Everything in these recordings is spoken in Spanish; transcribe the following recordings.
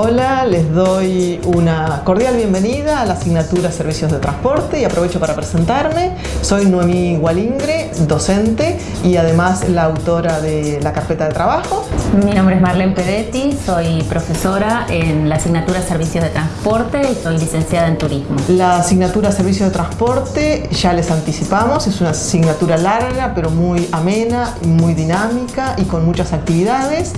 Hola, les doy una cordial bienvenida a la asignatura Servicios de Transporte y aprovecho para presentarme. Soy Noemí Gualingre, docente y además la autora de la carpeta de trabajo. Mi nombre es Marlene Pedetti, soy profesora en la asignatura Servicios de Transporte y soy licenciada en Turismo. La asignatura Servicios de Transporte, ya les anticipamos, es una asignatura larga pero muy amena, muy dinámica y con muchas actividades.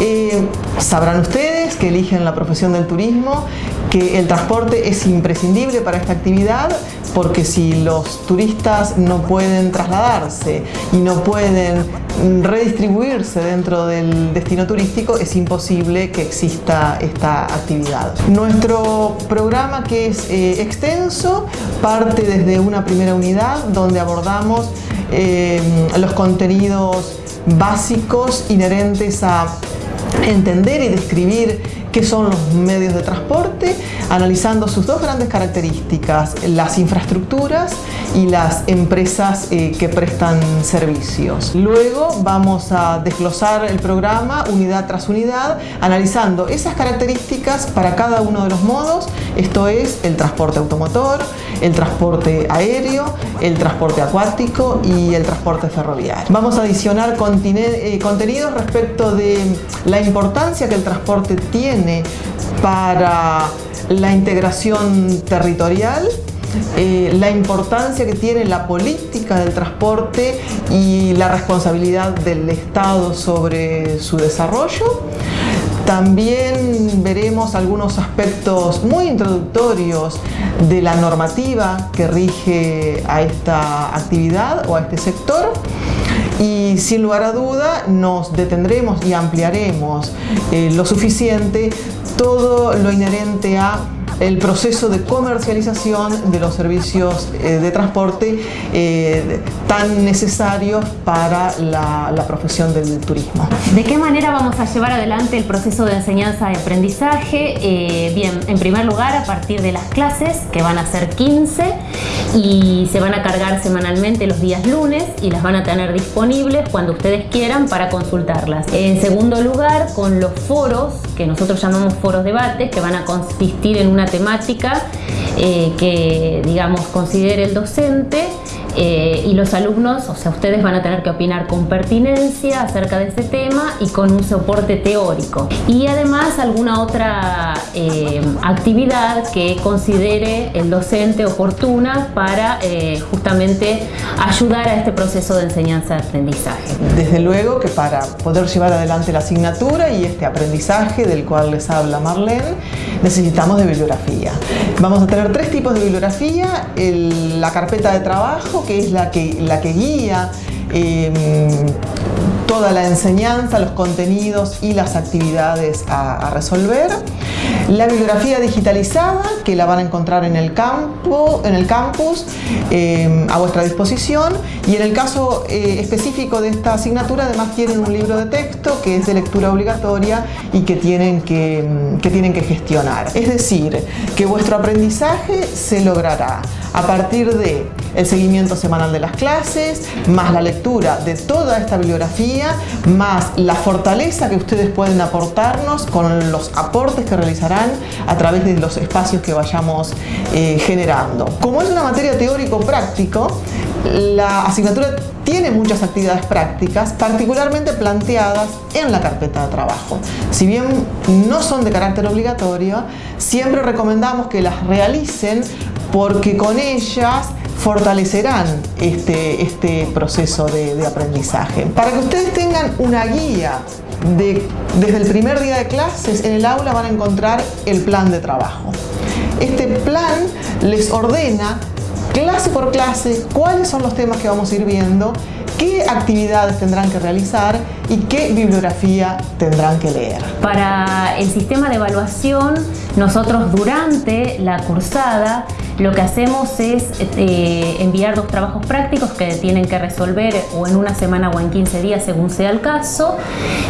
Eh, sabrán ustedes que eligen la profesión del turismo, que el transporte es imprescindible para esta actividad porque si los turistas no pueden trasladarse y no pueden redistribuirse dentro del destino turístico es imposible que exista esta actividad. Nuestro programa que es eh, extenso parte desde una primera unidad donde abordamos eh, los contenidos básicos inherentes a entender y describir qué son los medios de transporte, analizando sus dos grandes características, las infraestructuras y las empresas eh, que prestan servicios. Luego vamos a desglosar el programa unidad tras unidad, analizando esas características para cada uno de los modos, esto es el transporte automotor, el transporte aéreo, el transporte acuático y el transporte ferroviario. Vamos a adicionar eh, contenidos respecto de la importancia que el transporte tiene para la integración territorial, eh, la importancia que tiene la política del transporte y la responsabilidad del Estado sobre su desarrollo. También veremos algunos aspectos muy introductorios de la normativa que rige a esta actividad o a este sector y sin lugar a duda nos detendremos y ampliaremos eh, lo suficiente todo lo inherente a el proceso de comercialización de los servicios eh, de transporte eh, tan necesarios para la, profesión del turismo. ¿De qué manera vamos a llevar adelante el proceso de enseñanza y aprendizaje? Eh, bien, en primer lugar, a partir de las clases, que van a ser 15, y se van a cargar semanalmente los días lunes y las van a tener disponibles cuando ustedes quieran para consultarlas. En segundo lugar, con los foros, que nosotros llamamos foros debates, que van a consistir en una temática eh, que, digamos, considere el docente eh, y los alumnos, o sea, ustedes van a tener que opinar con pertinencia acerca de ese tema y con un soporte teórico. Y además alguna otra eh, actividad que considere el docente oportuna para eh, justamente ayudar a este proceso de enseñanza-aprendizaje. Desde luego que para poder llevar adelante la asignatura y este aprendizaje del cual les habla Marlene, necesitamos de bibliografía. Vamos a tener tres tipos de bibliografía, la carpeta de trabajo, que es la que, la que guía em, toda la enseñanza, los contenidos y las actividades a, resolver. La bibliografía digitalizada, que la van a encontrar en el, campo, en el campus, em, a vuestra disposición. Y en el caso eh, específico de esta asignatura, además tienen un libro de texto que es de lectura obligatoria y que tienen que, que tienen que gestionar. Es decir, que vuestro aprendizaje se logrará a partir de el seguimiento semanal de las clases, más la lectura de toda esta bibliografía, más la fortaleza que ustedes pueden aportarnos con los aportes que realizarán a través de los espacios que vayamos eh, generando. Como es una materia teórico-práctico, la asignatura tiene muchas actividades prácticas, particularmente planteadas en la carpeta de trabajo. Si bien no son de carácter obligatorio, siempre recomendamos que las realicen porque con ellas fortalecerán este, este proceso de, aprendizaje. Para que ustedes tengan una guía de, desde el primer día de clases, en el aula van a encontrar el plan de trabajo. Este plan les ordena clase por clase cuáles son los temas que vamos a ir viendo, qué actividades tendrán que realizar y qué bibliografía tendrán que leer. Para el sistema de evaluación, nosotros durante la cursada lo que hacemos es eh, enviar dos trabajos prácticos que tienen que resolver o en una semana o en 15 días según sea el caso.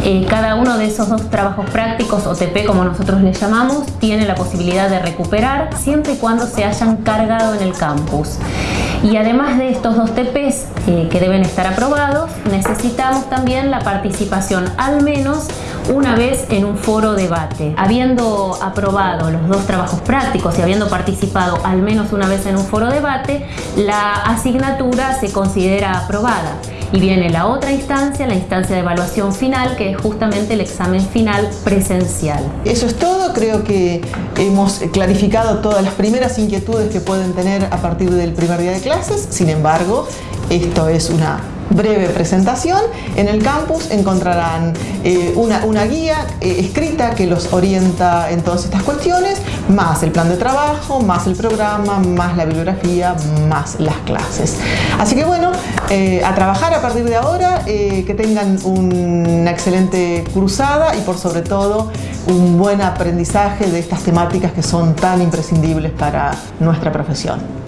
Eh, cada uno de esos dos trabajos prácticos, o TP como nosotros les llamamos, tiene la posibilidad de recuperar siempre y cuando se hayan cargado en el campus. Y además de estos dos TPs eh, que deben estar aprobados, necesitamos también la participación al menos una vez en un foro debate. Habiendo aprobado los dos trabajos prácticos y habiendo participado al menos una vez en un foro debate, la asignatura se considera aprobada. Y viene la otra instancia, la instancia de evaluación final, que es justamente el examen final presencial. Eso es todo, creo que hemos clarificado todas las primeras inquietudes que pueden tener a partir del primer día de clases, sin embargo, esto es una breve presentación. En el campus encontrarán eh, una, guía eh, escrita que los orienta en todas estas cuestiones, más el plan de trabajo, más el programa, más la bibliografía, más las clases. Así que bueno, eh, a trabajar a partir de ahora, que tengan una excelente cruzada y por sobre todo un buen aprendizaje de estas temáticas que son tan imprescindibles para nuestra profesión.